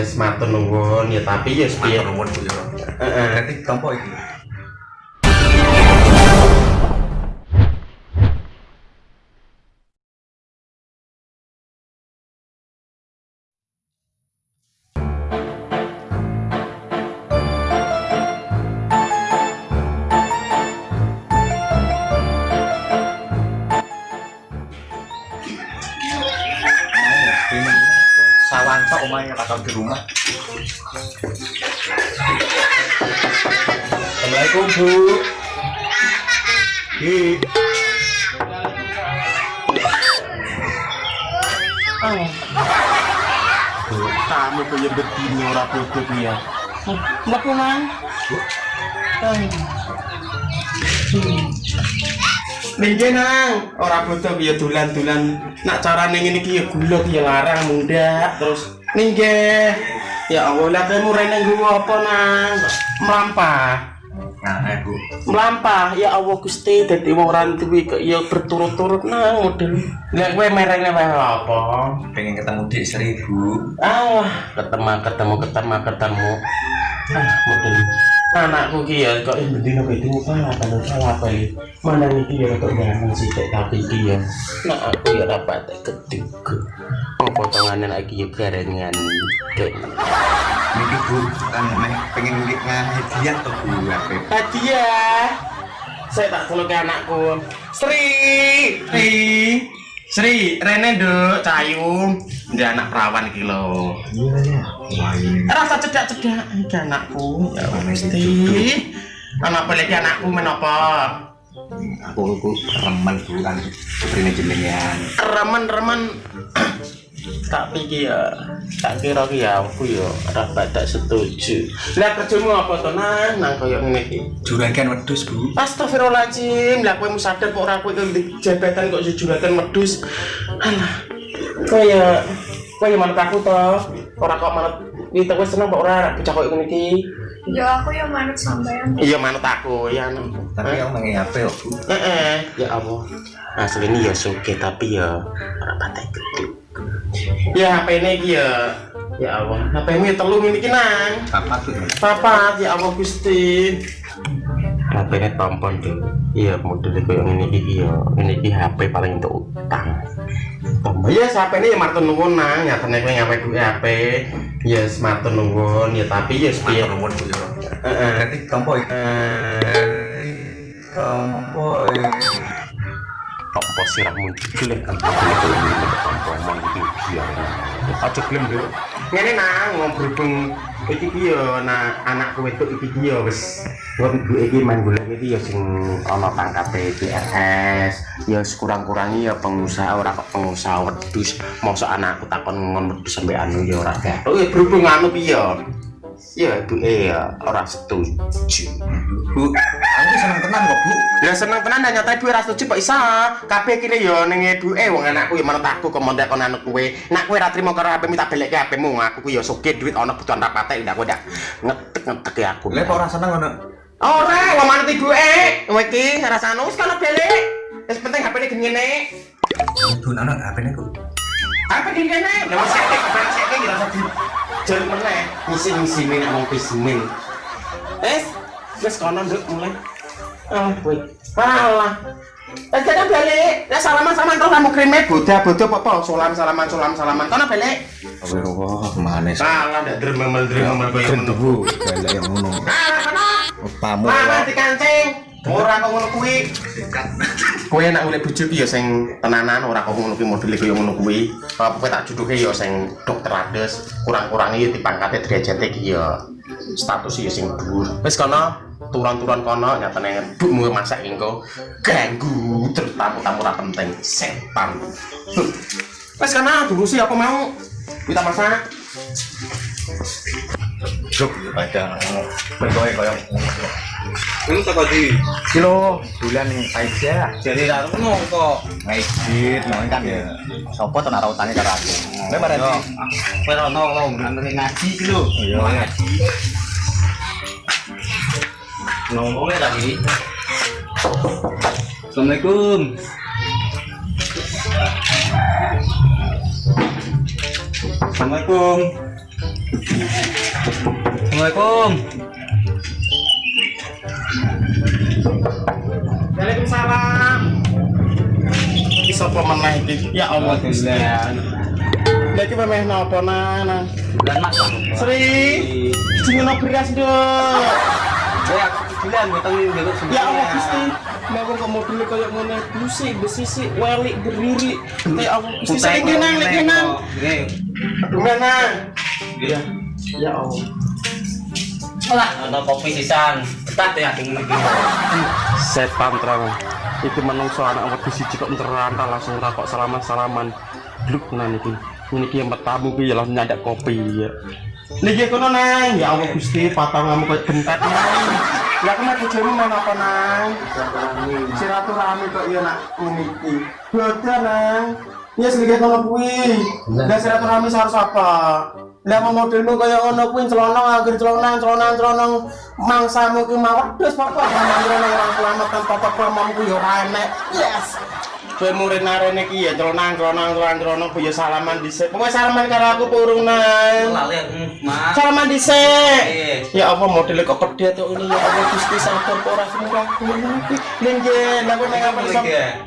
ya matur nuwun ya tapi ya piye Matur nuwun Bu ya. heeh Berarti tompo iki. Omahe kata di rumah. Assalamualaikum Bu Hi Oh. Kamu punya begini ora bodoh ya. Mbak Mang. Ningge nang, ora bodoh ya dolan-dolan. Nak carane ngene iki ya gula ya larang mundak terus ningge. Ya Allah, lah kamu rene nggo apa nang? Melampah. Nah, eh melampah ya Allah Gusti dadi wong ora duwe ya berturut-turut nang model lek kowe merene wae apa Pengen ketemu Dik seribu. ah ketemu ketemu ketemu ketemu ah model anakku ki ya kok bendina itu salah kan salah apa iki mana iki ya kok jangan sih tapi iki ya? Nah aku ya dapat ketiga mau potongan lagi ya garengan kayak Niki Bu meh pengen hadiah tuh Bu hadiah? Saya tak tolong ke anakku. Sri! Sri Sri Rene duk Cayu. Dia anak perawan iki lho. Iya ya. Ini. rasa cedak-cedak iki anakku. Ya mesti anak peleki anakku menapa? Aku aku remen Bu kan jenengan. remen-remen tak pikir ya tak kira ki ya aku ya ora badak setuju lah kerjamu apa to nang nang koyo ngene iki Juragan wedhus Bu. Astagfirullahaladzim, lah kowe musadar kok ora kowe di jabatan kok jujuratan medus. Alah. Kaya kaya manut aku to. Ora kok manut iki kowe seneng kok ora bocah kok ngene iki. Ya aku yang manut sampean. Iya manut aku, ya. Tapi aku mengen HP kok Bu. Heeh, ya Allah. Asli ini ya suke tapi ya ora patek gede. Ya HP ini iki ya Ya Allah, HP ini telu ngene iki nang. Apa tuh? Papat ya Allah Gusti. HP ini tompon tuh. Iya modelnya kayak ini iki ya. Ini iki HP paling untuk utang. Tombol ya HP ini ya martun nuwun nang. Ya tenek kowe ngapain gue HP. Ya martun nuwun ya tapi ya piye. Matur nuwun Bu ya. Heeh. Berarti tompo iki. Tompo sirahmu jelek kan. Tompo mon iki biar. Aja gelem yo. Ngene nang ngom berhubung iki ki ya nah anakku wedok iki ki ya wis wong ibu iki main golek iki ya sing ana pangkate PRS ya kurang-kurangi ya pengusaha ora kok pengusaha wedhus mosok anakku takon ngon wedhus sampe anu ya ora gathuk ya berhubung anu piye ya ya ibu ya ora setuju Bu, aku seneng tenan kok Bu. Ya seneng tenan dan nyata ibu ora setuju kok isa. Kabeh kene ya ning ibuke wong anakku ya menurut aku kok mondek kon anak kowe. Nek kowe ora trimo karo HP minta balik HP-mu aku ku ya sugih duit ana butuhan rapate ndak kowe ndak ngetek-ngetek ya aku. Lek kok ora seneng ngono. Ora, wong manut ibuke. Kowe iki rasane wis kana balik. Wis penting HP-ne gengene. Bu, anak HP-ne kok. HP gengene. Lah wis sek HP sek iki rasa di jaluk meneh. Ngisi-ngisi nek wong bismin. Wis, wis kono nduk mulai. Ah, kowe. Alah. Eh, jangan balik. Ya salaman salaman terus kamu kirimnya boda boda apa apa salam salaman salam salaman. Kono balik. Astagfirullah, manis. Salah ndak dremel dremel koyo ngono. Bu, galak yang ngono. Ah, kono. Pamu. Mana dikancing? Ora kok ngono kuwi. Kowe nek golek bojo ki ya sing tenanan ora kok ngono kuwi modele kaya ngono kuwi. Apa kowe tak juduke ya sing dokter ades, kurang-kurangi ya dipangkate derajate ki ya status ya sing dhuwur. Wis kono turun-turun kono nyatane mbukmu masak engko ganggu terus tamu-tamu ora penting setan. Wis kono diurusi apa mau? Kita masak. Juk, ada. Bentoke koyo Ini di? kilo bulan aja. Jadi ngono kok. Mau kan ya. Sopo tenar utane karo aku. Lo ngene ngaji iki lho. Iya. ngaji. Ngomongnya tadi. Assalamualaikum. Assalamualaikum. Assalamualaikum. Sapa meneh iki? Ya Allah Gusti. Lha iki memeh napa nana? Bulan mas. Sri, jenenge beras, Nduk. Ya, bulan beteng dulu Ya Allah Gusti. Lah kok mobil kaya ngene busik, besisi, welik, berdiri. Ya Allah Gusti, sing kenang, lek kenang. Gimana? Iya. Ya Allah. Lah, kopi sisan. Ketat ya ding iki. Setan terang. Iki menungso anak wedhus siji kok nteranta langsung ra kok salaman-salaman. Bluk nan iki. Ini ki yang tamu ki ya langsung kopi ya. Niki kono nang, ya Allah Gusti, patangamu koyo bentet nang. Ya kena bojomu main apa nang? Silaturahmi kok ya nak ngene iki. Bodoh nang. Ya sedikit kono kuwi. Lah silaturahmi harus apa? Lah mau modelmu kaya ngono kuwi celonong akhir celonong celonong celonong mangsamu ki mau wedhus pokok celonong orang selamat tanpa pokokmu ku yo enek. Yes. Kowe murid narene ki ya celonong celonong celonong ku yo salaman dhisik. Pokoke salaman karo aku purung nang. Mas. Salaman dhisik. Ya Allah modelnya kok pedet tuh ini ya Allah Gusti sabar ora semua aku iki. Lingge, lah kowe nang apa iso?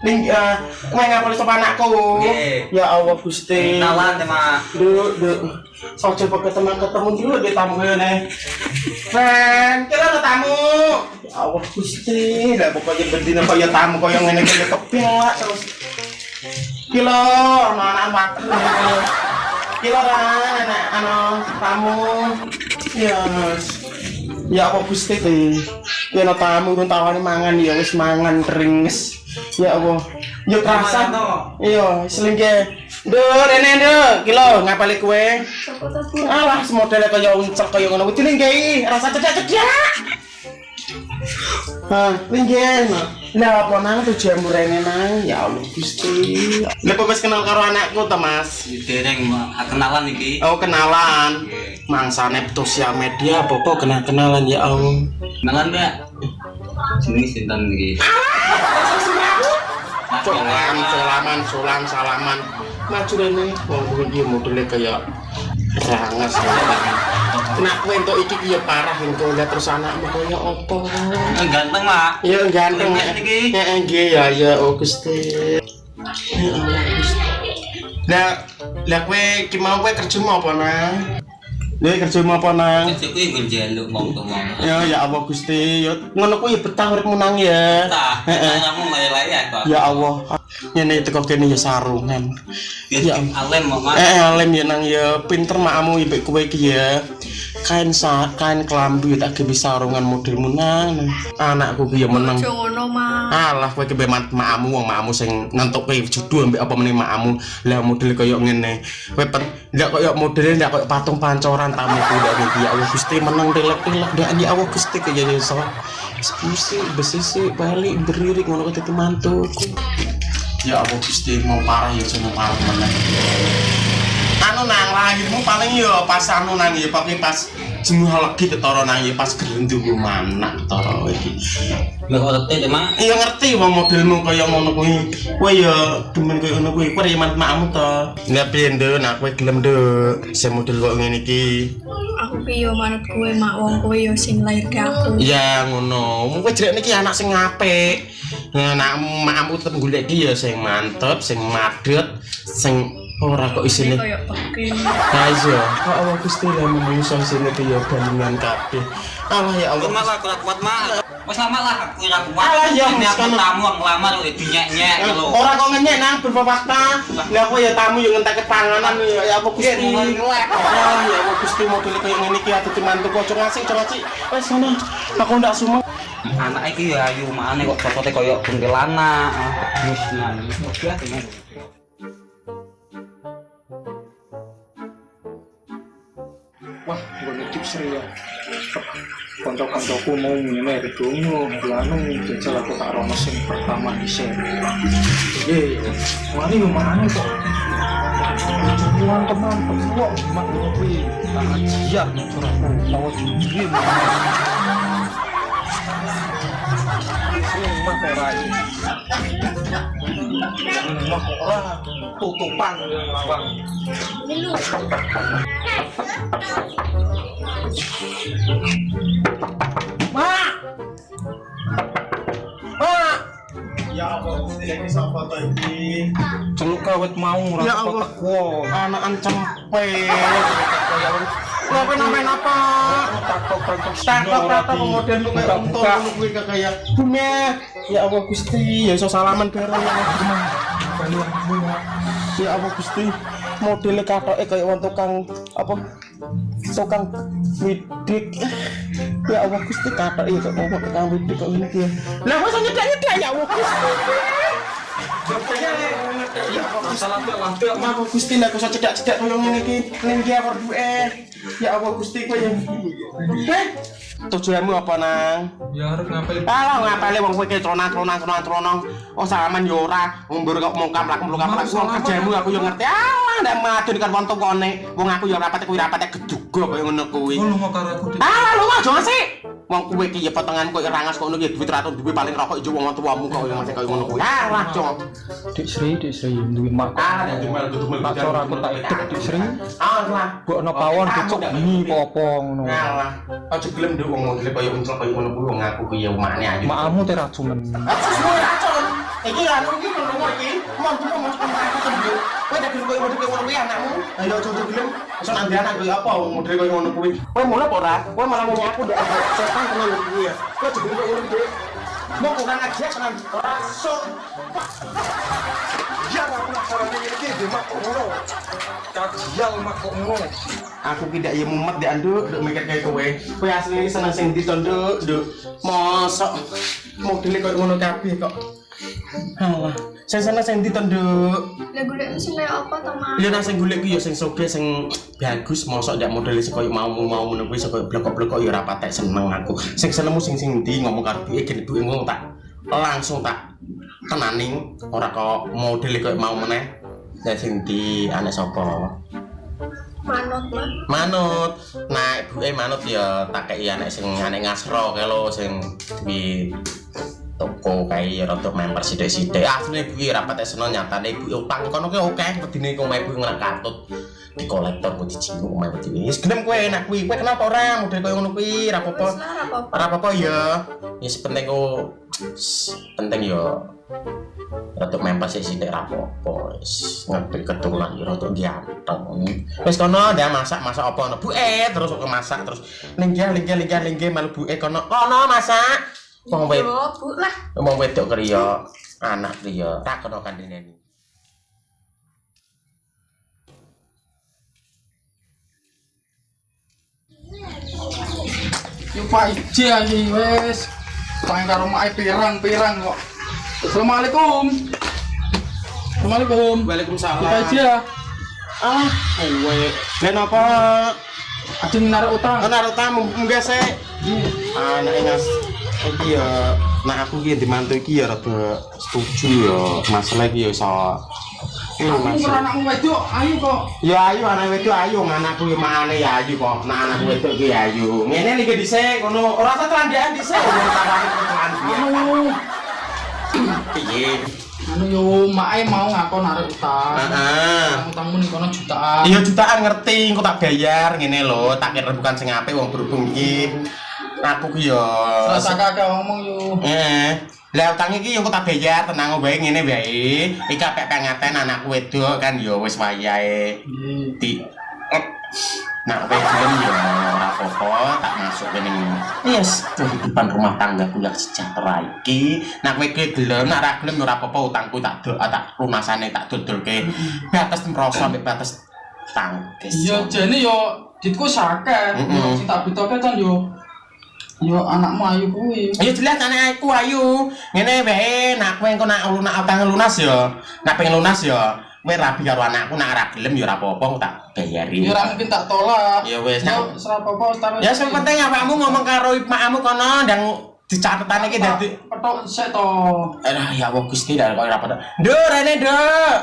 Lingge. Ling eh nang apa iso anakku? Nggih. Ya Allah Gusti. Kenalan ya mas. Duk, duk. Sojo pakai teman ketemu dulu di tamu ya nih. Ren, kira ada tamu. Ya Allah Gusti, lah pokoknya bendina kok ya tamu kok yang ngene iki kepiak terus. Kilo, anak-anak makan. Kilo ran, anak anu tamu. Ya. Ya apa Gusti teh. Ya ana tamu turun tawani mangan ya wis mangan ringes. Ya Allah. Yo kerasa. Iya, selingke. Duh, rene duh, kilo ngapali kue. Alah, semodele kaya uncek kaya ngono. Kuwi linggih, rasa cedak-cedak. Hah, linggih. Lah apa nang tujuan rene nang? Ya Allah Gusti. Lah wis kenal karo anakku ta, Mas? Dereng kenalan iki. Oh, kenalan. Mangsane sosial media apa-apa kenal-kenalan ya Allah. Kenalan Mbak. Jenenge sinten iki? Solan, salaman, solan, salaman. Maju rene, wong iki modele kaya rangas. Nak kowe entuk iki ki ya parah engko lihat terus anakmu kaya apa. Ganteng, Mak. Ya ganteng. Heeh nggih ya ya oh Gusti. Ya Gusti. Lah lah kowe ki mau kowe kerjamu apa nang? Lah kerjamu apa nang? Kerja kuwi nggon jaluk wong tuwa. Ya ya Allah Gusti, ya ngono kuwi ya betah uripmu nang ya. Tah, kamu lay-lay ya kok. Ya Allah, ngene teko kene ya sarungan. Ya alem Mak. Eh alim ya nang ya pinter makamu ibek kowe iki ya. Kain sa kain kelambi tak ge sarungan modelmu nang. Anakku ki ya meneng. Aja ngono, Mas. Alah kowe ki mat makamu wong makamu sing nentuke judul ambek apa meneh makamu. Lah model kaya ngene. Kowe pet ndak kaya modele ndak kaya patung pancoran tamu ku ndak iki ya Allah Gusti meneng telek-telek ndak ya Allah Gusti kaya iso. Gusti besisi balik berdiri ngono dadi mantuku. Ya Allah Gusti mau parah ya sono parah meneh. Anu nang lahirmu paling ya pas anu nang ya paling pas jenuh lagi ketara nang ya pas gelendu mana ketara iki. Lah kok ngerti Mak. Iya ngerti wong modelmu kaya ngono kuwi. Kowe ya demen kaya ngono kuwi. Ya makmu to. Piye nduk, nak kowe gelem nduk. Sing model kok ngene iki. Aku ki yo manut kowe, Mak. Wong kowe yo sing lairke aku. Ya ngono. Kowe jelek niki anak sing apik. Nah, makmu tetep golek iki ya sing mantep, sing madet, sing ora kok isine. Koyo. Ya iya, kok Allah Gusti lah menungso sini ki ya bandingan kabeh. Allah ya Aku Allah. malah kuat kuat Mak. Wes lama lah aku ora kuat. Alah, ya, Ini aku tamu ngelamar kok dinyek-nyek Eh, lho. Ora kok ngenyek nang berfakta. Lah aku ya tamu yang ngentek panganan ya ya apa Gusti. Ah ya apa Gusti model kaya ngene iki atuh mantu kok ngasih ngasih. Wes sana. Aku ndak sumeng. Anak iki ya ayu makane kok cocote koyo kuntilanak. Wis nang. Seri ya konco-koncoku mau ngene redongo anu jajal aku tak rono sing pertama seri iya wani yo mana kok teman kok mak ngopi tak ajian curahku tahu sendiri Sering mah ora Lemah kok ora tutupan lawang. Mak. Mak. Ya Allah, ini sapa to iki? Celuk kawet mau Ya Allah. teko. Anakan cempe. Lah kowe namain apa? Kemudian buka. kuwi kayak Bume. Ya Allah Gusti, ya iso salaman bareng ya Allah. Ya Allah Gusti, modele katoke kayak wong tukang apa? Tukang widik. Ya Allah Gusti katoke kok wong tukang widik kok ngene iki. ya. Lah wis nyedak-nyedak ya Allah Gusti. Ya Salah tuh. Ya Allah Gusti kok cedak-cedak koyo ngene iki. Ning dia berduwe. Ya Allah Gusti kowe yang Eh, tujuanmu apa nang? Ya harus ngapain? Alah ngapale wong kowe ki tronan-tronan tronan-tronan. Oh salaman yo ora, ngumbur kok mongkam lak mluk apa wong kerjamu aku yo ngerti. Alah ndak madun kan wong tokone. Wong aku yo rapate kuwi rapate geduga kaya ngono kuwi. Oh lu mau karo aku di. Alah lu aja sih. Wong kowe ki ya potongan kok rangas kok ngono ki duit ratus duwe paling rokok ijo wong tuamu kok masih kaya ngono kuwi. Alah, Cok. Dik Sri, Dik Sri, duwe mak. Ah, ya dumel dumel. Tak cor aku tak ikut Dik Sri. Alah. Mbok ana pawon dicuk bengi apa ngono. Ngalah. Aja gelem nduk wong modele kaya uncel kaya ngono kuwi wong aku ki ya umane ayu. Makmu te racunen. Aku semua racun. Iki anu iki ngomong iki, mau mau aku sendiri. Kowe nek gelem koyo model koyo ngono kuwi anakmu. Ayo gelem. Iso nanti anak koyo apa model koyo ngono kuwi. Kowe apa ora? Kowe malah ndak ada setan tenan kuwi ya. Kowe koyo ngono kuwi. Mau kurang aja tenan. Rasuk. Ya aku nak saran ngene iki dhe mak ngono. Kajial mak kok ngono. Aku ki ndak ya mumet ndak nduk, nduk mikir kayak kowe. Kowe asline seneng sing ndi to nduk, nduk. Mosok modele koyo ngono kabeh kok. Halah, sing seneng sing ndi to nduk? Lah golek sing kaya apa to? Ya nang sing golek ku ya sing soge sing bagus mosok ndak modele sing koyo mau mau ngono kuwi sing koyo blekok-blekok ya ora patek seneng aku. Sing senengmu sing sing ndi ngomong karo duwe gene duwe ngono tak langsung tak tenaning ora kok modele koyo mau meneh. Ya sing ndi anak sapa? Manut. Manut. Nah, ibuke manut ya tak kei anak sing anak ngasro kae lho sing di toko kae ya rada member sithik-sithik. Asline ibuke ora patek seneng nyatane ibuke utang kono ki oke wedine kok omahe ibuke ngerak kartut di kolektor kok dijinguk omahe wedine. Wis gelem kowe enak kuwi. Kowe kenapa ora model koyo ngono kuwi? Ora apa-apa. Ora apa-apa. Ora ya. Ya penting kok penting ya rada member sithik ra apa-apa. Wis ngerti ketulan ya rada ganteng. Wis kono ndak masak masak apa ono buke terus kok masak terus linggih linggih linggih linggih malu buke kono kono masak. Wong wed Yo, Bu lah. wong wedok kriya anak kriya tak kono kandhene. Yo Pak Iji aja wes. Tangan karo mak pirang-pirang kok. Assalamualaikum. Assalamualaikum. Waalaikumsalam. Kita aja. Ah, kowe. Len apa? Ada yang narik utang. Ana ro tamu munggah sik. Anak ngas iki ya nah aku ki dimantu iki ya rada setuju ya masalah iki ya iso Iya, Aku anakmu wedok, ayo kok. Ya ayu anak wedok ayu anakku ya makane ya ayu kok. Nah anak wedok ki ayu. Ngene iki dhisik ngono. Ora usah telandikan dhisik. Anu, Piye? anu yo mae mau ngakon narik utang. Heeh. Utangmu nih kono jutaan. Iya jutaan ngerti, engko tak bayar ngene lho, tak kira bukan sing apik wong berhubung iki. Aku ki ya Rasa kakak ngomong yo. Eh, lah utang iki yo tak bayar, tenang wae ngene wae. Iki apik pengaten anakku wedok kan yo wis wayahe. Di eh, Nah, kowe gelem ya ora apa-apa, tak masuk kene. Yes, kehidupan rumah tangga yang sejahtera iki. Nah, kowe ki gelem, nek ora gelem ora apa-apa utangku tak do, tak lunasane tak dodolke. Batas merasa sampai batas tangkis. Iya jane yo ditku sakit. Yo sing tak bitoke kan yo yo anakmu ayu kuwi. Ayo jelas anak aku ayu. Ngene wae, nak kowe engko nak lunak utang lunas ya. Nak pengen lunas ya. Kowe rabi karo anakku nak ora gelem ya ora apa-apa tak bayari. Ya ora mungkin tak tolak. Ya wis, Yo nak- serap apa tapi. Ya sing penting awakmu ngomong karo makmu kono ndang dicatetan iki dadi petok sik to. Alah ya Allah Gusti dak kok ora pada. Nduk rene nduk.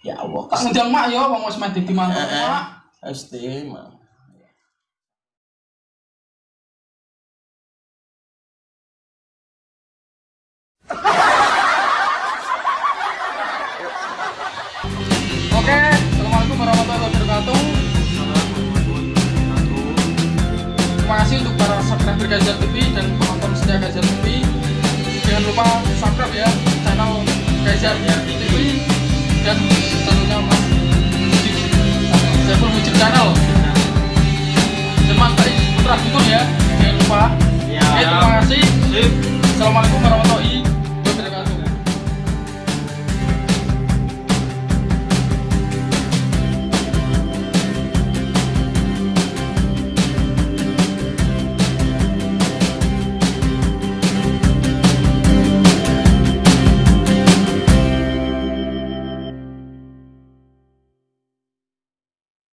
Ya Allah. Tak ngundang mak yo wong wis mati di Heeh. mak. Gusti, Mak.